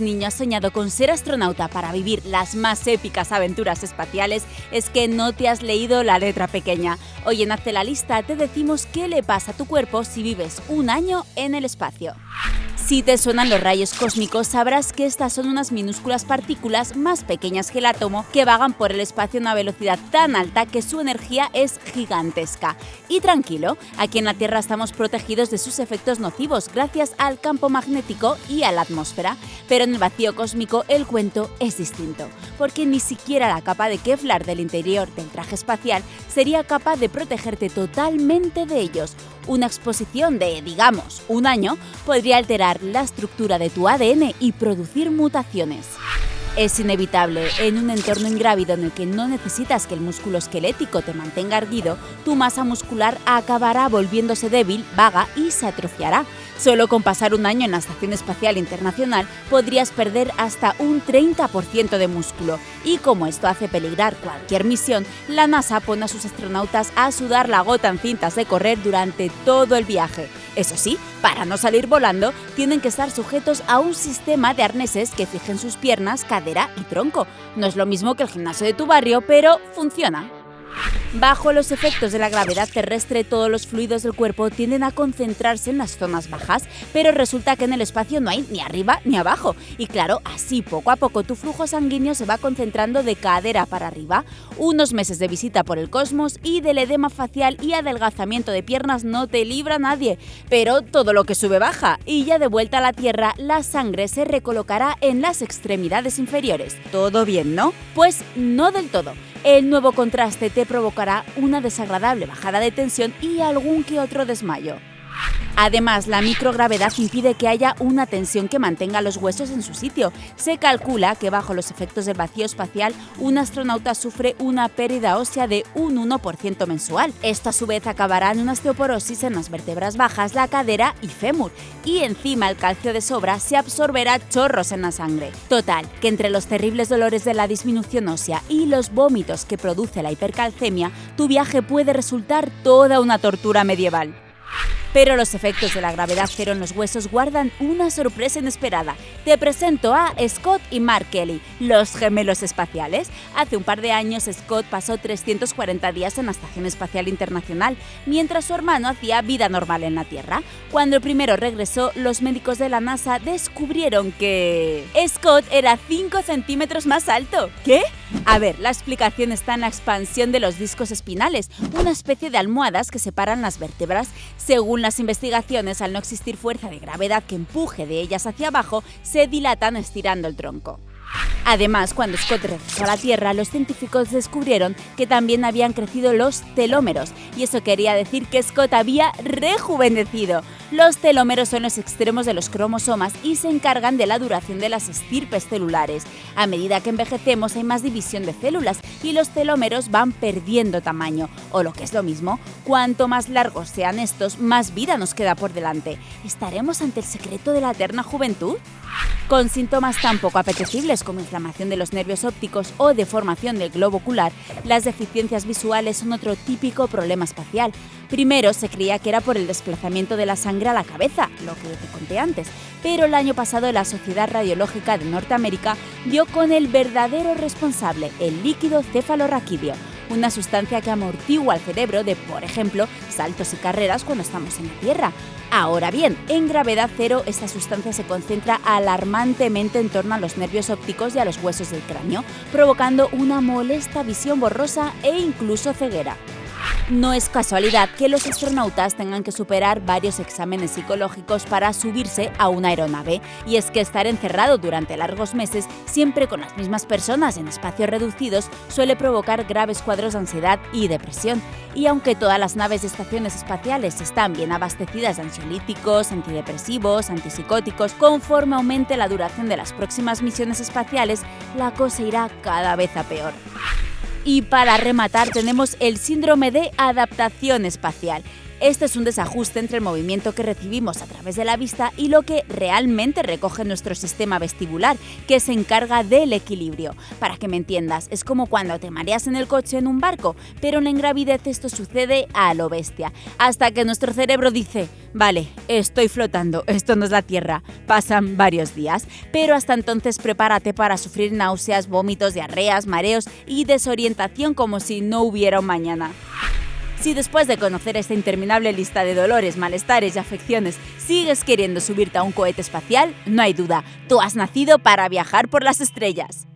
niño has soñado con ser astronauta para vivir las más épicas aventuras espaciales, es que no te has leído la letra pequeña. Hoy en Hazte la lista te decimos qué le pasa a tu cuerpo si vives un año en el espacio. Si te suenan los rayos cósmicos, sabrás que estas son unas minúsculas partículas más pequeñas que el átomo que vagan por el espacio a una velocidad tan alta que su energía es gigantesca. Y tranquilo, aquí en la Tierra estamos protegidos de sus efectos nocivos gracias al campo magnético y a la atmósfera, pero en el vacío cósmico el cuento es distinto, porque ni siquiera la capa de Kevlar del interior del traje espacial sería capaz de protegerte totalmente de ellos, una exposición de, digamos, un año podría alterar la estructura de tu ADN y producir mutaciones. Es inevitable, en un entorno ingrávido en el que no necesitas que el músculo esquelético te mantenga erguido, tu masa muscular acabará volviéndose débil, vaga y se atrofiará. Solo con pasar un año en la Estación Espacial Internacional podrías perder hasta un 30% de músculo. Y como esto hace peligrar cualquier misión, la NASA pone a sus astronautas a sudar la gota en cintas de correr durante todo el viaje. Eso sí, para no salir volando, tienen que estar sujetos a un sistema de arneses que fijen sus piernas, cadera y tronco. No es lo mismo que el gimnasio de tu barrio, pero funciona. Bajo los efectos de la gravedad terrestre, todos los fluidos del cuerpo tienden a concentrarse en las zonas bajas, pero resulta que en el espacio no hay ni arriba ni abajo. Y claro, así poco a poco tu flujo sanguíneo se va concentrando de cadera para arriba. Unos meses de visita por el cosmos y del edema facial y adelgazamiento de piernas no te libra nadie. Pero todo lo que sube baja, y ya de vuelta a la Tierra, la sangre se recolocará en las extremidades inferiores. ¿Todo bien, no? Pues no del todo. El nuevo contraste te una desagradable bajada de tensión y algún que otro desmayo. Además, la microgravedad impide que haya una tensión que mantenga los huesos en su sitio. Se calcula que bajo los efectos del vacío espacial, un astronauta sufre una pérdida ósea de un 1% mensual. Esto a su vez acabará en una osteoporosis en las vértebras bajas, la cadera y fémur. Y encima el calcio de sobra se absorberá chorros en la sangre. Total, que entre los terribles dolores de la disminución ósea y los vómitos que produce la hipercalcemia, tu viaje puede resultar toda una tortura medieval. Pero los efectos de la gravedad cero en los huesos guardan una sorpresa inesperada. Te presento a Scott y Mark Kelly, los gemelos espaciales. Hace un par de años Scott pasó 340 días en la Estación Espacial Internacional, mientras su hermano hacía vida normal en la Tierra. Cuando el primero regresó, los médicos de la NASA descubrieron que... Scott era 5 centímetros más alto. ¿Qué? A ver, la explicación está en la expansión de los discos espinales, una especie de almohadas que separan las vértebras. Según las investigaciones, al no existir fuerza de gravedad que empuje de ellas hacia abajo, se dilatan estirando el tronco. Además, cuando Scott regresó a la Tierra, los científicos descubrieron que también habían crecido los telómeros, y eso quería decir que Scott había rejuvenecido. Los telómeros son los extremos de los cromosomas y se encargan de la duración de las estirpes celulares. A medida que envejecemos hay más división de células y los telómeros van perdiendo tamaño, o lo que es lo mismo, cuanto más largos sean estos, más vida nos queda por delante. ¿Estaremos ante el secreto de la eterna juventud? Con síntomas tan poco apetecibles como inflamación de los nervios ópticos o deformación del globo ocular, las deficiencias visuales son otro típico problema espacial. Primero se creía que era por el desplazamiento de la sangre a la cabeza, lo que te conté antes, pero el año pasado la Sociedad Radiológica de Norteamérica dio con el verdadero responsable, el líquido cefalorraquídeo, una sustancia que amortigua el cerebro de, por ejemplo, saltos y carreras cuando estamos en la Tierra. Ahora bien, en gravedad cero esta sustancia se concentra alarmantemente en torno a los nervios ópticos y a los huesos del cráneo, provocando una molesta visión borrosa e incluso ceguera. No es casualidad que los astronautas tengan que superar varios exámenes psicológicos para subirse a una aeronave, y es que estar encerrado durante largos meses, siempre con las mismas personas en espacios reducidos, suele provocar graves cuadros de ansiedad y depresión. Y aunque todas las naves de estaciones espaciales están bien abastecidas de ansiolíticos, antidepresivos, antipsicóticos, conforme aumente la duración de las próximas misiones espaciales, la cosa irá cada vez a peor. Y para rematar tenemos el síndrome de adaptación espacial. Este es un desajuste entre el movimiento que recibimos a través de la vista y lo que realmente recoge nuestro sistema vestibular, que se encarga del equilibrio. Para que me entiendas, es como cuando te mareas en el coche en un barco, pero en la ingravidez esto sucede a lo bestia, hasta que nuestro cerebro dice, vale, estoy flotando, esto no es la Tierra. Pasan varios días, pero hasta entonces prepárate para sufrir náuseas, vómitos, diarreas, mareos y desorientación como si no hubiera un mañana. Si después de conocer esta interminable lista de dolores, malestares y afecciones sigues queriendo subirte a un cohete espacial, no hay duda, tú has nacido para viajar por las estrellas.